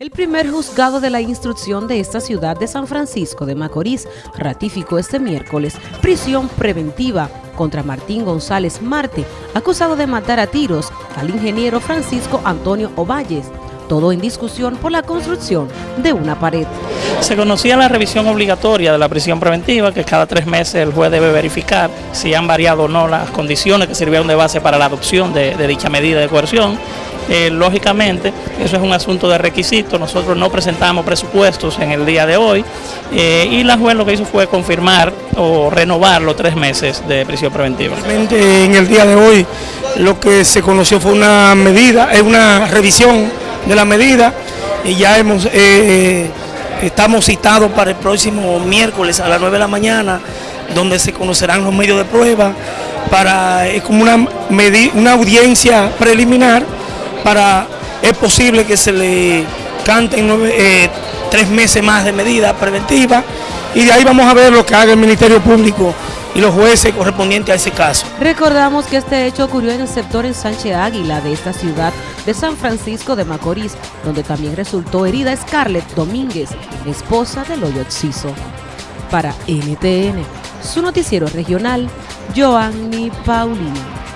El primer juzgado de la instrucción de esta ciudad de San Francisco de Macorís ratificó este miércoles prisión preventiva contra Martín González Marte, acusado de matar a tiros al ingeniero Francisco Antonio Ovalles, todo en discusión por la construcción de una pared. Se conocía la revisión obligatoria de la prisión preventiva, que cada tres meses el juez debe verificar si han variado o no las condiciones que sirvieron de base para la adopción de, de dicha medida de coerción eh, lógicamente, eso es un asunto de requisito, nosotros no presentamos presupuestos en el día de hoy eh, y la juez lo que hizo fue confirmar o renovar los tres meses de prisión preventiva. En el día de hoy lo que se conoció fue una medida, es una revisión de la medida y ya hemos, eh, estamos citados para el próximo miércoles a las 9 de la mañana donde se conocerán los medios de prueba para, es como una, una audiencia preliminar para, es posible que se le canten eh, tres meses más de medida preventiva y de ahí vamos a ver lo que haga el Ministerio Público y los jueces correspondientes a ese caso. Recordamos que este hecho ocurrió en el sector en Sánchez Águila de esta ciudad de San Francisco de Macorís, donde también resultó herida Scarlett Domínguez, esposa de Loyo Ciso. Para NTN, su noticiero regional, Joanny Paulino.